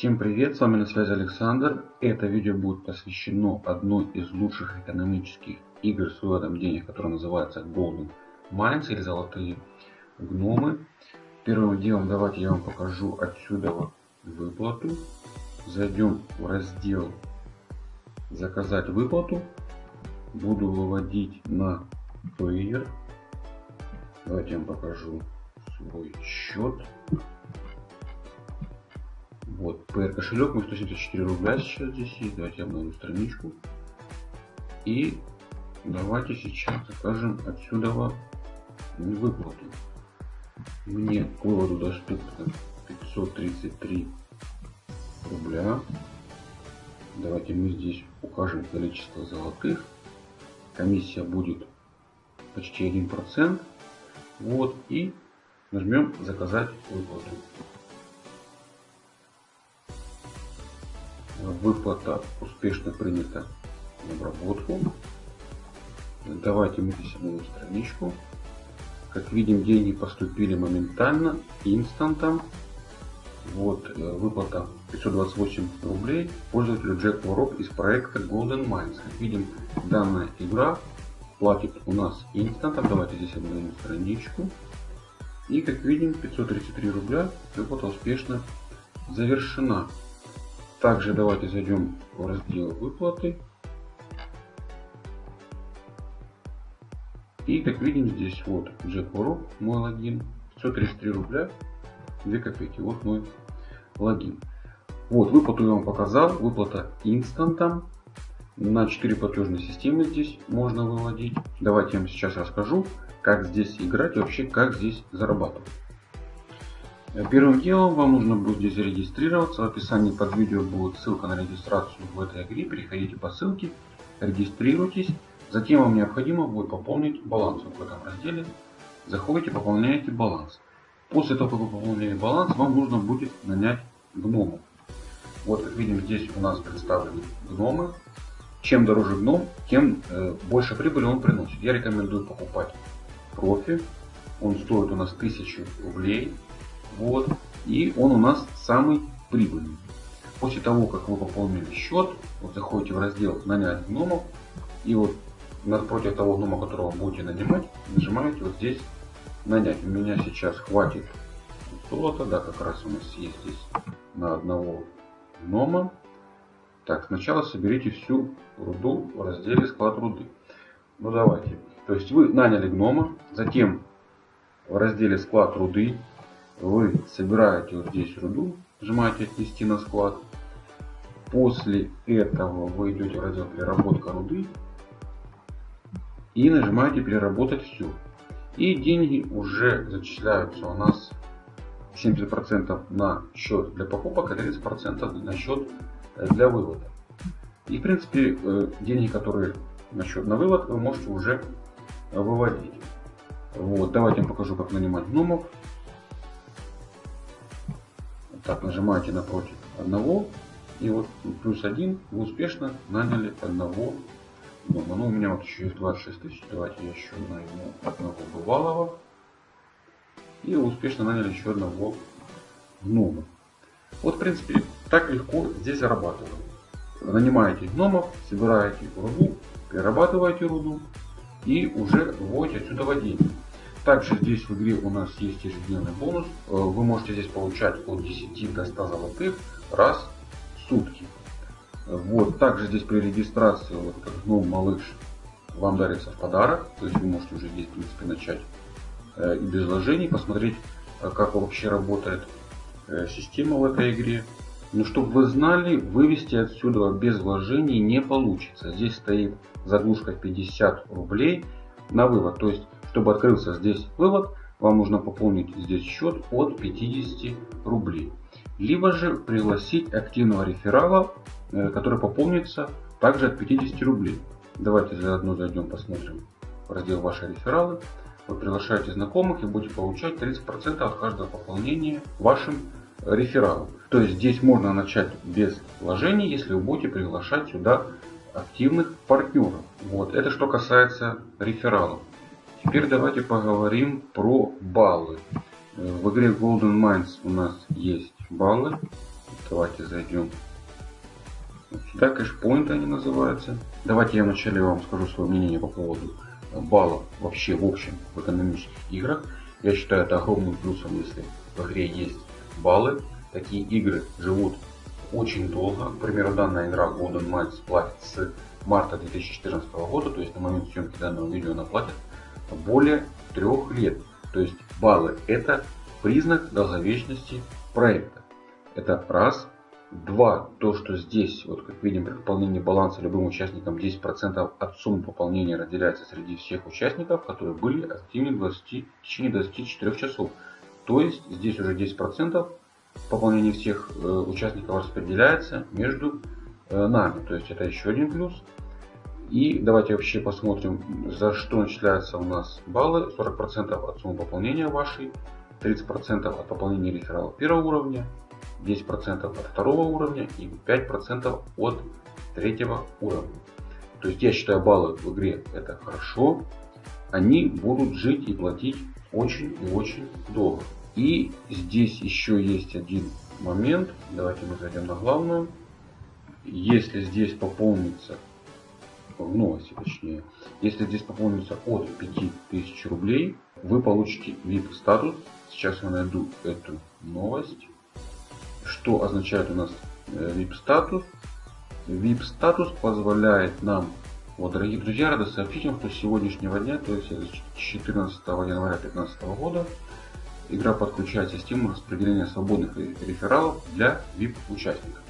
Всем привет, с вами на связи Александр. Это видео будет посвящено одной из лучших экономических игр с выводом денег, которая называется Golden Mines или Золотые Гномы. Первым делом давайте я вам покажу отсюда выплату. Зайдем в раздел Заказать выплату. Буду выводить на Payer. Давайте я вам покажу свой счет. Вот, PR кошелек, мы 174 рубля сейчас здесь есть. Давайте я обновлю страничку. И давайте сейчас закажем отсюда выплату. Мне к выводу доступно 533 рубля. Давайте мы здесь укажем количество золотых. Комиссия будет почти 1%. Вот, и нажмем заказать выплату. Выплата успешно принята в обработку. Давайте мы здесь обновим страничку. Как видим, деньги поступили моментально, инстантом. Вот э, выплата 528 рублей пользователю Джек Ворок из проекта Golden Mines. Как видим, данная игра платит у нас инстантом. Давайте здесь обновим страничку. И как видим, 533 рубля выплата успешно завершена. Также давайте зайдем в раздел выплаты. И как видим здесь вот Ворок, мой логин, 533 рубля, 2 копейки. Вот мой логин. Вот выплату я вам показал. Выплата инстантом. На 4 платежные системы здесь можно выводить. Давайте я вам сейчас расскажу, как здесь играть и вообще как здесь зарабатывать. Э, первым делом вам нужно будет зарегистрироваться. В описании под видео будет ссылка на регистрацию в этой игре. Переходите по ссылке, регистрируйтесь. Затем вам необходимо будет пополнить баланс в этом разделе. Заходите, пополняете баланс. После того, как вы пополнили баланс, вам нужно будет нанять гномов. Вот как видим, здесь у нас представлены гномы. Чем дороже гном, тем э, больше прибыли он приносит. Я рекомендую покупать профи. Он стоит у нас 1000 рублей. Вот. И он у нас самый прибыльный. После того, как вы пополнили счет, вот заходите в раздел «Нанять гномов». И вот напротив того гнома, которого будете нанимать, нажимаете вот здесь «Нанять». У меня сейчас хватит золота. Да, как раз у нас есть здесь на одного гнома. Так, сначала соберите всю руду в разделе «Склад руды». Ну давайте. То есть вы наняли гнома, затем в разделе «Склад руды» вы собираете вот здесь руду, нажимаете отнести на склад. После этого вы идете в раздел переработка руды и нажимаете переработать всю. И деньги уже зачисляются у нас 70% на счет для покупок, а 30% на счет для вывода. И в принципе э, деньги, которые на счет на вывод, вы можете уже выводить. Вот, давайте я покажу, как нанимать гномов. Так, нажимаете напротив одного. И вот плюс один вы успешно наняли одного дома. Ну, у меня вот еще есть 26 тысяч. Давайте я еще найму одного бывалого. И успешно наняли еще одного гнома. Вот, в принципе, так легко здесь зарабатывать. Нанимаете гномов, собираете руду, перерабатываете руду и уже вводите отсюда деньги. Также здесь в игре у нас есть ежедневный бонус. Э, вы можете здесь получать от 10 до 100 золотых раз в сутки. Вот. Также здесь при регистрации вот как гном малыш вам дарится в подарок. То есть вы можете уже здесь в принципе начать э, и без вложений посмотреть, э, как вообще работает система в этой игре. Но чтобы вы знали, вывести отсюда без вложений не получится. Здесь стоит заглушка 50 рублей на вывод. То есть чтобы открылся здесь вывод, вам нужно пополнить здесь счет от 50 рублей. Либо же пригласить активного реферала, э, который пополнится также от 50 рублей. Давайте заодно зайдем посмотрим в раздел ваши рефералы. Вы приглашаете знакомых и будете получать 30% от каждого пополнения вашим рефералом. То есть здесь можно начать без вложений, если вы будете приглашать сюда активных партнеров. Вот. Это что касается рефералов. Теперь давайте поговорим про баллы. В игре Golden Mines у нас есть баллы. Давайте зайдем сюда. Кэшпоинты они называются. Давайте я вначале вам скажу свое мнение по поводу баллов вообще в общем в экономических играх. Я считаю это огромным плюсом, если в игре есть баллы. Такие игры живут очень долго. К примеру, данная игра Golden Mines платит с марта 2014 года, то есть на момент съемки данного видео она платит более трех лет. То есть баллы это признак долговечности проекта. Это раз. Два. То, что здесь, вот как видим, при пополнении баланса любым участникам 10% от суммы пополнения разделяется среди всех участников, которые были активны 20, в течение 24 часов. То есть здесь уже 10% пополнения всех э, участников распределяется между э, нами. То есть это еще один плюс. И давайте вообще посмотрим, за что начисляются у нас баллы. 40% от суммы пополнения вашей, 30% от пополнения реферала первого уровня, 10% от второго уровня и 5% от третьего уровня. То есть я считаю баллы в игре это хорошо. Они будут жить и платить очень и очень долго. И здесь еще есть один момент. Давайте мы зайдем на главную. Если здесь пополнится в новости точнее, если здесь пополнится от 5000 рублей, вы получите VIP статус. Сейчас я найду эту новость. Что означает у нас VIP статус? VIP статус позволяет нам, вот, дорогие друзья, рада сообщить вам, что с сегодняшнего дня, то есть 14 января 2015 года, игра подключает систему распределения свободных рефералов для VIP участников.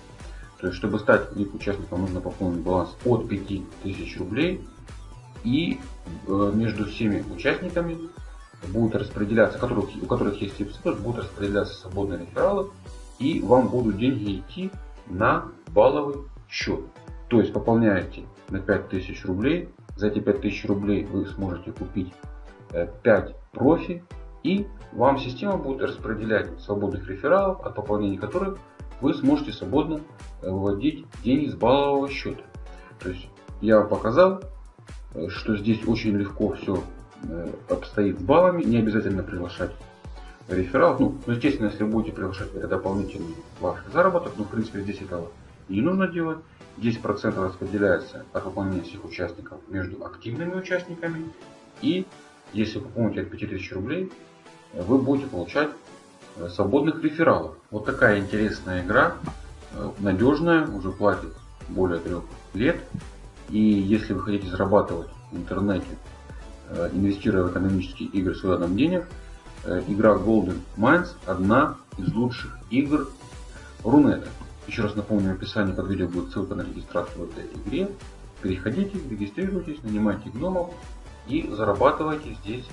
То есть, чтобы стать VIP участником, нужно пополнить баланс от 5000 рублей. И э, между всеми участниками будут распределяться, которых, у которых есть статус, будут распределяться свободные рефералы. И вам будут деньги идти на балловый счет. То есть, пополняете на 5000 рублей. За эти 5000 рублей вы сможете купить 5 э, профи. И вам система будет распределять свободных рефералов, от пополнения которых вы сможете свободно э, выводить деньги с баллового счета. То есть я показал, э, что здесь очень легко все э, обстоит с баллами, не обязательно приглашать рефералов. Ну, ну, естественно, если вы будете приглашать, это дополнительный ваш заработок, но в принципе здесь этого не нужно делать. 10% распределяется от выполнения всех участников между активными участниками. И если вы пополните от 5000 рублей, вы будете получать свободных рефералов. Вот такая интересная игра, э, надежная, уже платит более трех лет. И если вы хотите зарабатывать в интернете, э, инвестируя в экономические игры с выводом денег, игра Golden Mines одна из лучших игр Рунета. Еще раз напомню, в описании под видео будет ссылка на регистрацию в этой игре. Переходите, регистрируйтесь, нанимайте гномов и зарабатывайте здесь